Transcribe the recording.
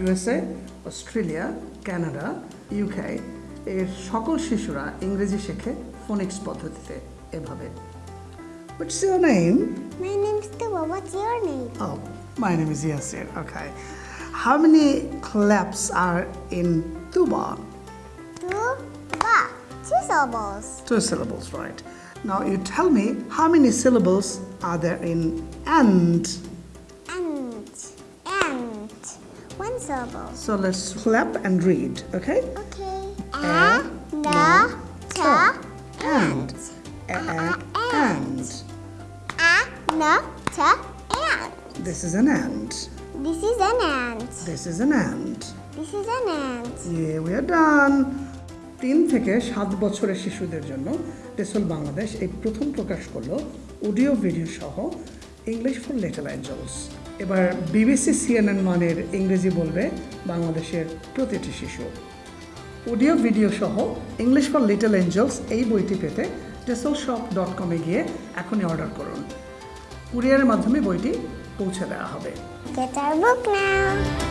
USA Australia Canada UK এর সকল শিশুরা ইংরেজি শেখে ফোনিক্স পদ্ধতিতে এভাবে What's your name? My name's Tuba. What's your name? Oh, my name is Yasir. Okay. How many claps are in tuba? Tuba. Two syllables. Two syllables, right. Now you tell me how many syllables are there in and? Syllable. So let's clap and read, okay? Okay. A, A, na, ta, And. A, a, and. a, na, ta, and. This is an and. This is an ant. This is an and. This is an ant. Yeah, we are done. তিন থেকে সাত বছরের শিশুদের জন্য টেসল বাংলাদেশ এই প্রথম প্রকাশ করল অডিও ভিডিও সহ ইংলিশ ফর লিটল অ্যাঞ্জেলস এবার বিবিসি সিএনএন মানের ইংরেজি বলবে বাংলাদেশের প্রতিটি শিশু। অডিও, ভিডিও সহ ইংলিশ ফর লিটল এঞ্জেলস এই বইটি পেতে টেসল শপ ডট কমে গিয়ে এখনই অর্ডার করুন। কুরিয়ারের মাধ্যমে বইটি পৌঁছে দেওয়া হবে। Get our book now.